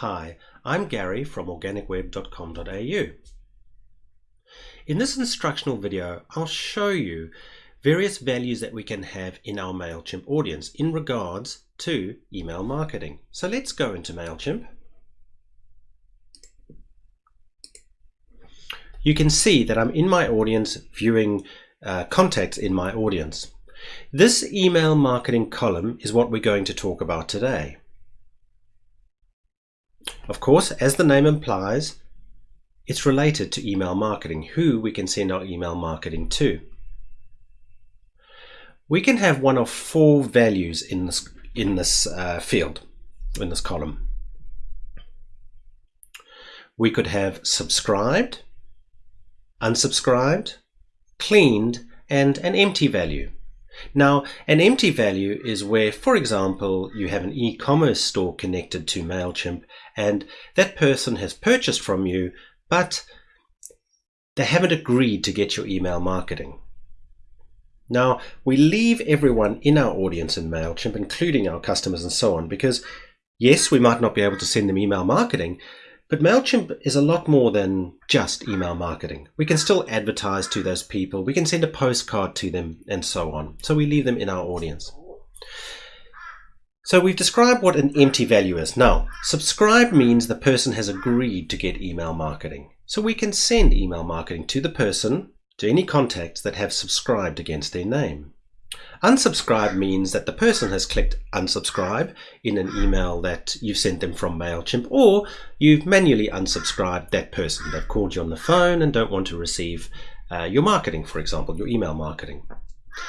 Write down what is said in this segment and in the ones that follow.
Hi, I'm Gary from organicweb.com.au. In this instructional video, I'll show you various values that we can have in our MailChimp audience in regards to email marketing. So let's go into MailChimp. You can see that I'm in my audience viewing uh, contacts in my audience. This email marketing column is what we're going to talk about today. Of course, as the name implies, it's related to email marketing, who we can send our email marketing to. We can have one of four values in this, in this uh, field, in this column. We could have subscribed, unsubscribed, cleaned, and an empty value. Now, an empty value is where, for example, you have an e-commerce store connected to MailChimp and that person has purchased from you, but they haven't agreed to get your email marketing. Now, we leave everyone in our audience in MailChimp, including our customers and so on, because yes, we might not be able to send them email marketing, but MailChimp is a lot more than just email marketing. We can still advertise to those people, we can send a postcard to them, and so on. So we leave them in our audience. So we've described what an empty value is. Now, subscribe means the person has agreed to get email marketing. So we can send email marketing to the person, to any contacts that have subscribed against their name. Unsubscribe means that the person has clicked unsubscribe in an email that you've sent them from MailChimp or you've manually unsubscribed that person. They've called you on the phone and don't want to receive uh, your marketing, for example, your email marketing.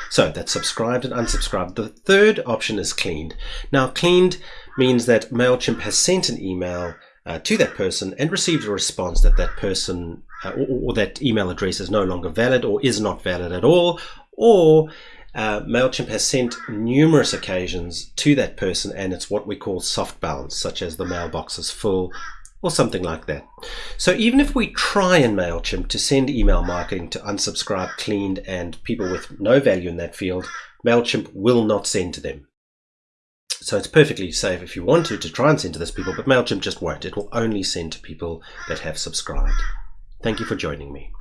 So that's subscribed and unsubscribed. The third option is cleaned. Now cleaned means that MailChimp has sent an email uh, to that person and received a response that that person uh, or, or, that email address is no longer valid or is not valid at all or uh, MailChimp has sent numerous occasions to that person and it's what we call soft bounce, such as the mailbox is full or something like that. So even if we try in MailChimp to send email marketing to unsubscribed, cleaned, and people with no value in that field, MailChimp will not send to them. So it's perfectly safe if you want to, to try and send to those people, but MailChimp just won't. It will only send to people that have subscribed. Thank you for joining me.